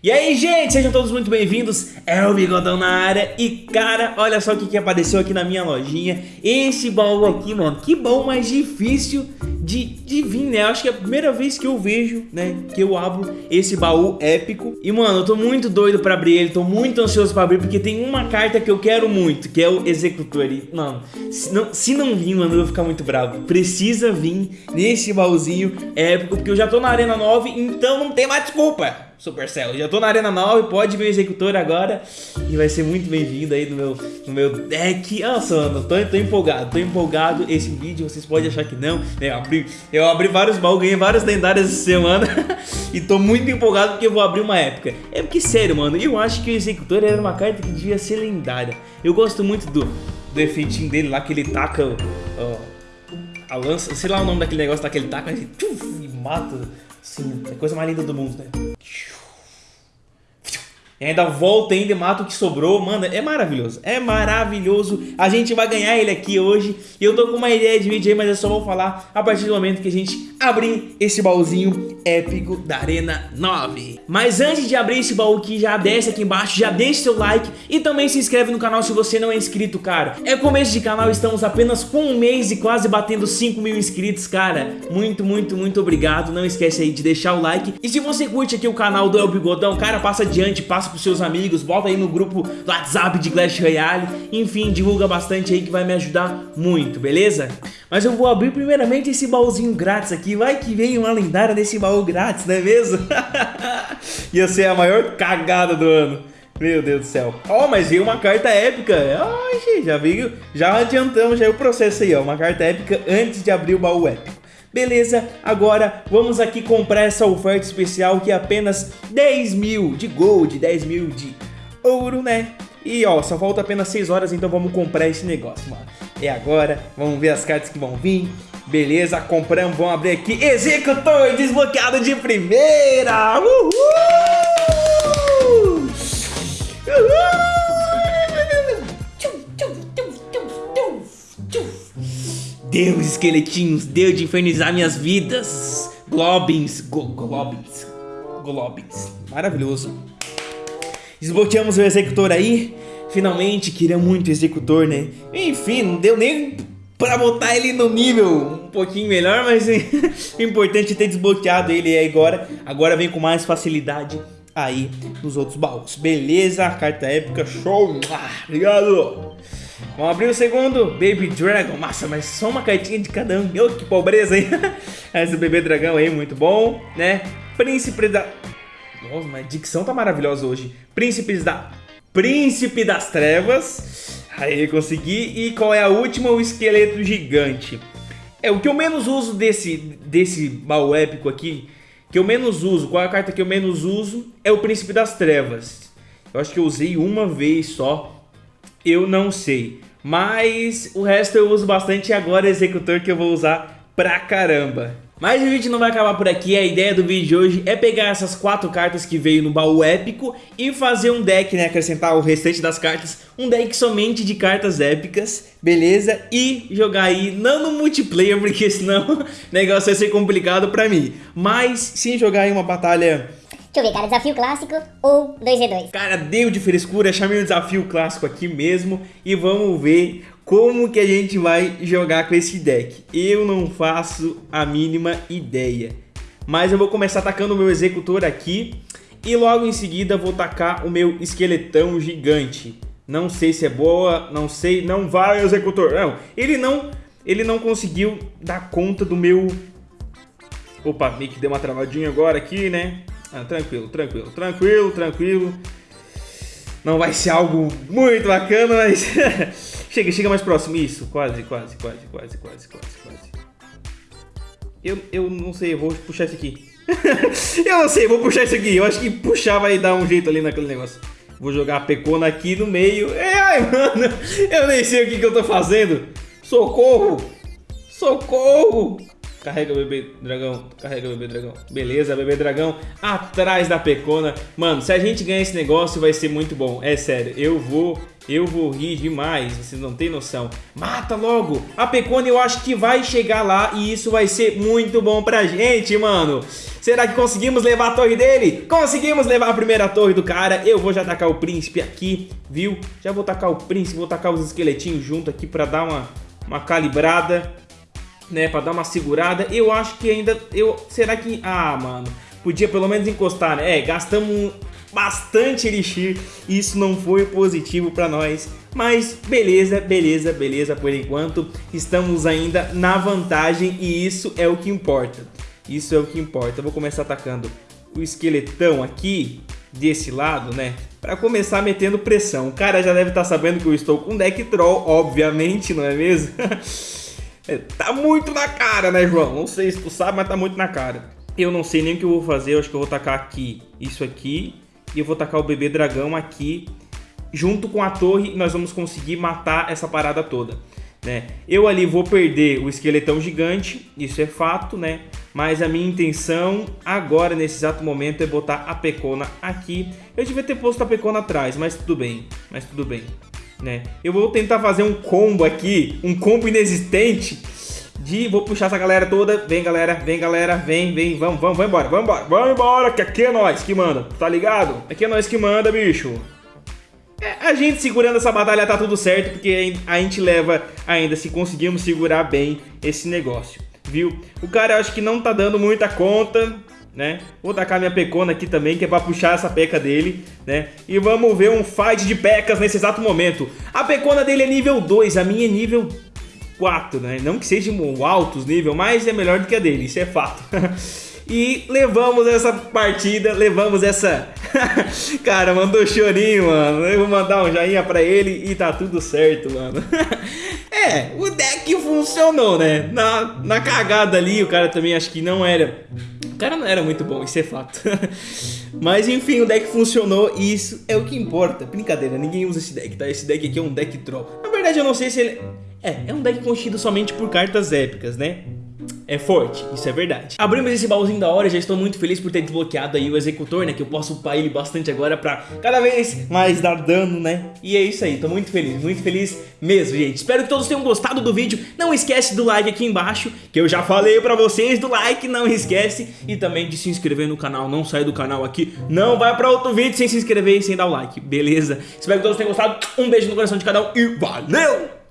E aí, gente, sejam todos muito bem-vindos. É o Bigodão na área. E, cara, olha só o que, que apareceu aqui na minha lojinha. Esse baú aqui, mano. Que baú mais difícil de, de vir, né? Acho que é a primeira vez que eu vejo, né? Que eu abro esse baú épico. E, mano, eu tô muito doido pra abrir ele. Tô muito ansioso pra abrir, porque tem uma carta que eu quero muito, que é o Executor. E, mano, se não, se não vir, mano, eu vou ficar muito bravo. Precisa vir nesse baúzinho épico, porque eu já tô na Arena 9, então não tem mais desculpa. Supercell. Já tô na Arena 9, pode ver o Executor agora e vai ser muito bem-vindo aí no meu, no meu deck. Nossa, mano, tô, tô empolgado, tô empolgado. Esse vídeo, vocês podem achar que não, né? Eu abri, eu abri vários baús, ganhei várias lendárias essa semana e tô muito empolgado porque eu vou abrir uma época. É porque, sério, mano, eu acho que o Executor era uma carta que devia ser lendária. Eu gosto muito do, do efeitinho dele lá, que ele taca ó, a lança, sei lá o nome daquele negócio daquele taca, ele tchuf, e mata. Sim, é a coisa mais linda do mundo, né? Shoo. E ainda volta ainda e mata o que sobrou. Mano, é maravilhoso. É maravilhoso. A gente vai ganhar ele aqui hoje. Eu tô com uma ideia de vídeo aí, mas eu só vou falar a partir do momento que a gente abrir esse baúzinho épico da Arena 9. Mas antes de abrir esse baú aqui, já desce aqui embaixo, já deixa seu like e também se inscreve no canal se você não é inscrito, cara. É começo de canal, estamos apenas com um mês e quase batendo 5 mil inscritos, cara. Muito, muito, muito obrigado. Não esquece aí de deixar o like. E se você curte aqui o canal do El Bigodão, cara, passa adiante, passa passa pros seus amigos, bota aí no grupo do WhatsApp de Clash Royale, enfim, divulga bastante aí que vai me ajudar muito, beleza? Mas eu vou abrir primeiramente esse baúzinho grátis aqui, vai que vem uma lendária desse baú grátis, não é mesmo? Ia ser a maior cagada do ano. Meu Deus do céu. Ó, oh, mas veio uma carta épica. Ai, gente, já veio, já adiantamos já o processo aí, ó. Uma carta épica antes de abrir o baú épico. Beleza, agora vamos aqui comprar essa oferta especial que é apenas 10 mil de gold, 10 mil de ouro, né? E ó, só falta apenas 6 horas, então vamos comprar esse negócio, mano. É agora, vamos ver as cartas que vão vir. Beleza, compramos, vamos abrir aqui. Executor desbloqueado de primeira! Uhul! Uhul! Deus, esqueletinhos, Deus de infernizar minhas vidas. Globins, go, globins, globins. Maravilhoso. Desbloqueamos o executor aí. Finalmente, queria muito o executor, né? Enfim, não deu nem pra botar ele no nível um pouquinho melhor, mas o importante é ter desbloqueado ele aí agora. Agora vem com mais facilidade aí nos outros baús. Beleza, carta épica, show! Obrigado! Vamos abrir o segundo, Baby Dragon. Massa, mas só uma cartinha de cada um. Oh, que pobreza, hein? Esse bebê dragão aí, muito bom, né? Príncipe da... Nossa, mas a dicção tá maravilhosa hoje. Príncipes da... Príncipe das Trevas. Aí, consegui. E qual é a última? O esqueleto gigante. É, o que eu menos uso desse, desse baú épico aqui, que eu menos uso, qual é a carta que eu menos uso, é o Príncipe das Trevas. Eu acho que eu usei uma vez só eu não sei. Mas o resto eu uso bastante e agora executor que eu vou usar pra caramba. Mas o vídeo não vai acabar por aqui, a ideia do vídeo de hoje é pegar essas quatro cartas que veio no baú épico e fazer um deck, né, acrescentar o restante das cartas, um deck somente de cartas épicas, beleza? E jogar aí, não no multiplayer, porque senão o negócio vai ser complicado pra mim, mas sim jogar aí uma batalha Deixa eu ver, cara, desafio clássico ou 2v2? Cara, deu de frescura, chamei o desafio clássico aqui mesmo e vamos ver como que a gente vai jogar com esse deck. Eu não faço a mínima ideia, mas eu vou começar atacando o meu executor aqui e logo em seguida vou tacar o meu esqueletão gigante. Não sei se é boa, não sei, não vai executor, não. Ele não, ele não conseguiu dar conta do meu... Opa, meio que deu uma travadinha agora aqui, né? Ah, tranquilo, tranquilo, tranquilo, tranquilo. Não vai ser algo muito bacana, mas... chega, chega mais próximo. Isso, quase, quase, quase, quase, quase, quase, quase. Eu, eu não sei, eu vou puxar isso aqui. eu não sei, vou puxar isso aqui. Eu acho que puxar vai dar um jeito ali naquele negócio. Vou jogar a pecona aqui no meio. É, ai, mano, eu nem sei o que, que eu tô fazendo. Socorro! Socorro! Carrega bebê dragão, carrega bebê dragão. Beleza, bebê dragão atrás da pecona. Mano, se a gente ganhar esse negócio vai ser muito bom. É sério, eu vou Eu vou rir demais, vocês não tem noção. Mata logo! A Pecone eu acho que vai chegar lá e isso vai ser muito bom pra gente, mano. Será que conseguimos levar a torre dele? Conseguimos levar a primeira torre do cara. Eu vou já tacar o príncipe aqui, viu? Já vou tacar o príncipe, vou tacar os esqueletinhos junto aqui pra dar uma, uma calibrada, né? Pra dar uma segurada. Eu acho que ainda... eu Será que... Ah, mano... Podia pelo menos encostar, né? É, gastamos bastante Elixir e isso não foi positivo para nós. Mas beleza, beleza, beleza, por enquanto estamos ainda na vantagem e isso é o que importa. Isso é o que importa. Eu vou começar atacando o esqueletão aqui desse lado, né? Pra começar metendo pressão. O cara já deve estar tá sabendo que eu estou com deck troll, obviamente, não é mesmo? é, tá muito na cara, né, João? Não sei se tu sabe, mas tá muito na cara. Eu não sei nem o que eu vou fazer, eu acho que eu vou tacar aqui isso aqui e eu vou tacar o bebê dragão aqui. Junto com a torre, nós vamos conseguir matar essa parada toda. Né? Eu ali vou perder o esqueletão gigante, isso é fato, né? Mas a minha intenção agora, nesse exato momento, é botar a Pecona aqui. Eu devia ter posto a Pecona atrás, mas tudo bem, mas tudo bem. Né? Eu vou tentar fazer um combo aqui, um combo inexistente, de... Vou puxar essa galera toda. Vem, galera. Vem, galera. Vem, vem. Vamos, vamos, vamos embora. Vamos embora. Vamos embora, que aqui é nós que manda. Tá ligado? Aqui é nós que manda, bicho. É, a gente segurando essa batalha tá tudo certo, porque a gente leva ainda, se conseguimos segurar bem esse negócio, viu? O cara eu acho que não tá dando muita conta, né? Vou tacar minha pecona aqui também, que é pra puxar essa peca dele, né? E vamos ver um fight de pecas nesse exato momento. A pecona dele é nível 2, a minha é nível 4, né? Não que seja um altos nível, mas é melhor do que a dele, isso é fato. e levamos essa partida, levamos essa... Cara, mandou chorinho, mano. Eu vou mandar um joinha pra ele e tá tudo certo, mano. é, o deck funcionou, né? Na, na cagada ali, o cara também acho que não era... O cara não era muito bom, isso é fato. Mas enfim, o deck funcionou e isso é o que importa. Brincadeira, ninguém usa esse deck, tá? Esse deck aqui é um deck troll. Na verdade, eu não sei se ele... É, é um deck constituído somente por cartas épicas, né? É forte, isso é verdade. Abrimos esse baúzinho da hora, já estou muito feliz por ter desbloqueado aí o Executor, né? Que eu posso upar ele bastante agora pra cada vez mais dar dano, né? E é isso aí, tô muito feliz, muito feliz mesmo, gente. Espero que todos tenham gostado do vídeo. Não esquece do like aqui embaixo, que eu já falei pra vocês do like, não esquece. E também de se inscrever no canal, não sai do canal aqui. Não vai pra outro vídeo sem se inscrever e sem dar o like, beleza? Espero que todos tenham gostado. Um beijo no coração de cada um e valeu!